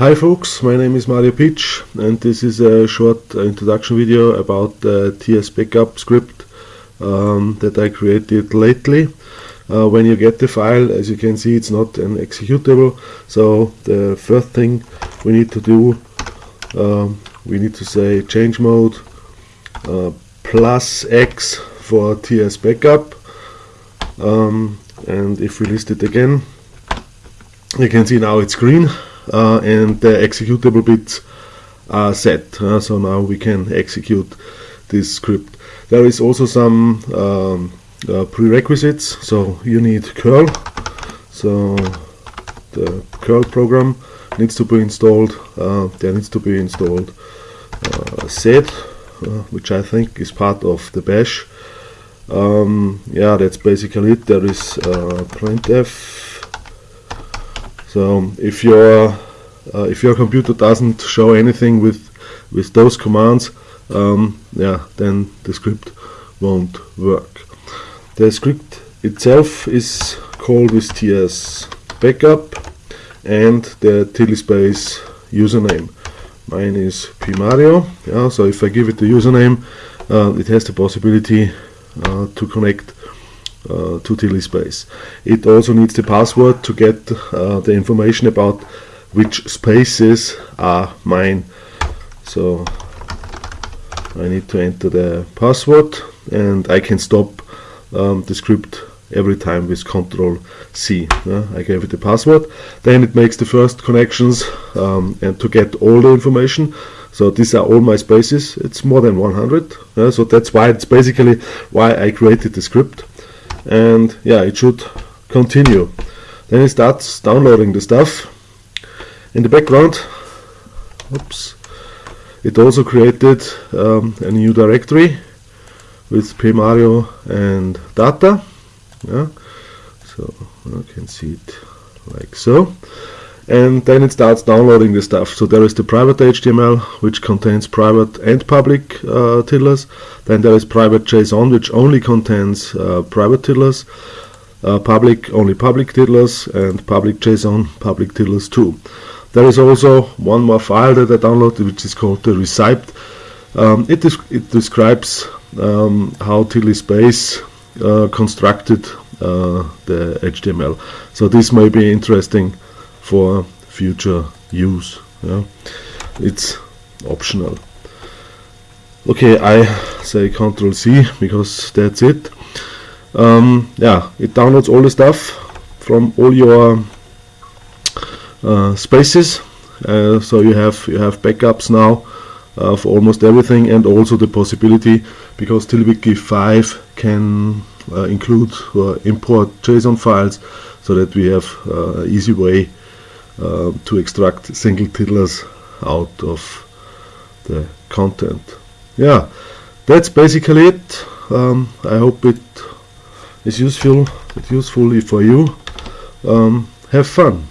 Hi folks, my name is Mario Pitsch and this is a short introduction video about the TS backup script um, that I created lately. Uh, when you get the file, as you can see, it's not an executable. So the first thing we need to do, um, we need to say change mode uh, plus X for TS backup. Um, and if we list it again, you can see now it's green uh, and the executable bits are set uh, so now we can execute this script. There is also some um, uh, prerequisites. So you need curl. So the curl program needs to be installed uh, there needs to be installed uh, sed uh, which I think is part of the bash. Um, yeah that's basically it. There is printf so if your uh, if your computer doesn't show anything with with those commands, um, yeah, then the script won't work. The script itself is called with ts backup and the TiddlySpace username. Mine is pmario. Yeah, so if I give it the username, uh, it has the possibility uh, to connect uh, to TiddlySpace. It also needs the password to get uh, the information about which spaces are mine. So I need to enter the password and I can stop um, the script every time with Control C. Uh, I gave it the password. Then it makes the first connections um, and to get all the information. So these are all my spaces. It's more than 100. Uh, so that's why it's basically why I created the script and yeah it should continue. Then it starts downloading the stuff. In the background oops it also created um, a new directory with pmario and data. Yeah so you can see it like so and then it starts downloading the stuff. So there is the private HTML which contains private and public uh, tiddlers. Then there is private JSON which only contains uh, private tiddlers, uh, public only public tiddlers, and public JSON public tiddlers too. There is also one more file that I downloaded which is called the reciped. Um, it, it describes um, how TiddlySpace uh, constructed uh, the HTML. So this may be interesting for future use yeah. it's optional. Okay I say control C because that's it. Um, yeah it downloads all the stuff from all your uh, spaces. Uh, so you have you have backups now uh, for almost everything and also the possibility because TiddlyWiki 5 can uh, include or import JSON files so that we have uh, easy way uh, to extract single tiddlers out of the content. Yeah, that's basically it. Um, I hope it is useful, it's useful for you. Um, have fun.